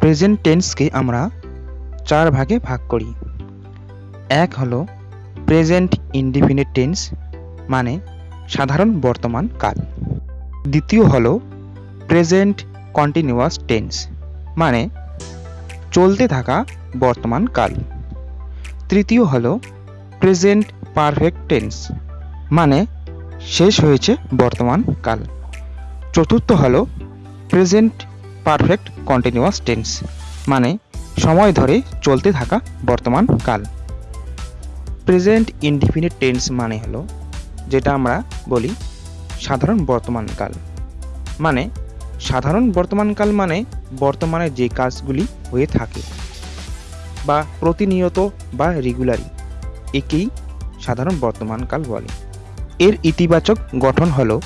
Present টেন্সকে আমরা চার ভাগে ভাগ করি। এক হলো প্রেজেন্ট ইনডিফিনিট টেন্স মানে সাধারণ বর্তমান কাল। দ্বিতীয় হলো প্রেজেন্ট কন্টিনিউয়াস টেন্স মানে চলতে থাকা বর্তমান কাল। তৃতীয় হলো প্রেজেন্ট পারফেক্ট টেন্স মানে শেষ হয়েছে বর্তমান কাল। চতুর্থ হলো প্রেজেন্ট পারফেক্ট কন্টিনিউয়াস টেন্স মানে সময় ধরে চলতে থাকা বর্তমান কাল। প্রেজেন্ট ইনডিফিনিট টেন্স মানে হলো, যেটা আমরা বলি সাধারণ বর্তমান কাল। মানে সাধারণ বর্তমান কাল মানে বর্তমানে যে কাজগুলি হয়ে থাকে, বা প্রতিনিয়ত বা রেগুলারি একেই সাধারণ বর্তমান কাল বলে। এর ইতিবাচক গঠন হলো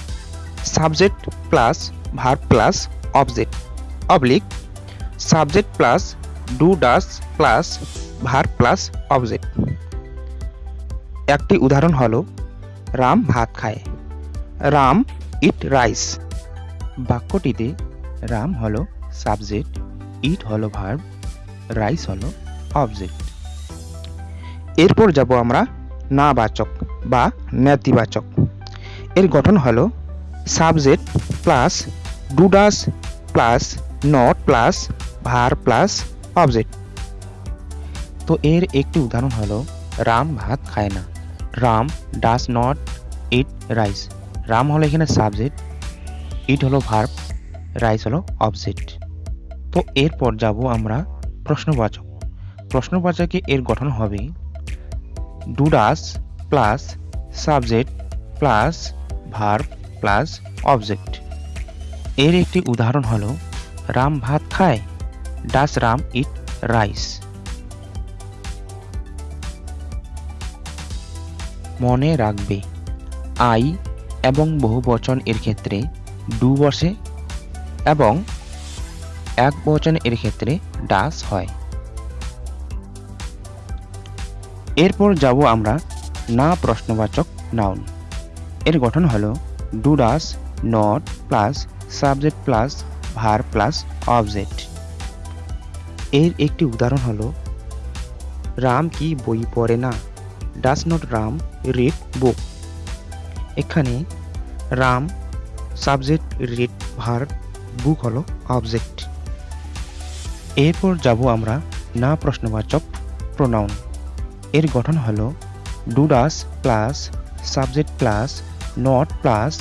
subject plus verb plus object oblique subject plus do does plus verb plus object একটি উদাহরণ হলো, রাম ভাত খায়। রাম ইট রাইস বাক্যটিতে, রাম হলো সাবজেক্ট ইট হলো ভার্ব রাইস হলো অবজেক্ট এরপর যাব আমরা না বাচক বা নেতিবাচক। এর গঠন হলো subject plus do does plus not plus verb plus object তো এর একটি উদাহরণ হলো, রাম ভাত খায় না। Ram does not eat rice Ram হলো এখানে সাবজেক্ট ইট হলো ভার্ব রাইস হলো অবজেক্ট তো এরপর যাব আমরা প্রশ্নবাচক। প্রশ্নবাচকে এর গঠন হবে do does plus subject plus verb plus object এর একটি উদাহরণ হলো রাম ভাত খায়? Does Ram eat rice. মনে রাখবে, আই এবং বহু বচন এর ক্ষেত্রে ডু বসে এবং এক বচন এর ক্ষেত্রে ডাস হয়। এরপর যাব আমরা না প্রশ্নবাচক নাউন। এর গঠন হলো do does not plus subject plus verb plus object এর একটি উদাহরণ হলো, রাম কি বই পড়ে না? Does not Ram read book এখানে রাম সাবজেক্ট রিড ভার বুক হলো অবজেক্ট এরপর যাব আমরা না প্রশ্নবাচক প্রোনাউন এর গঠন হলো do does plus subject plus not plus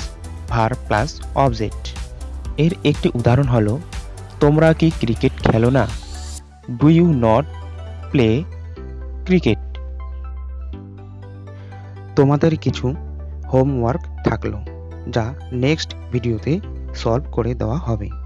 verb plus object এর একটি উদাহরণ হলো, তোমরা কি ক্রিকেট খেলো না? Do you not play cricket তোমাদের কিছু হোমওয়ার্ক থাকল, যা নেক্সট ভিডিওতে সলভ করে দেওয়া হবে।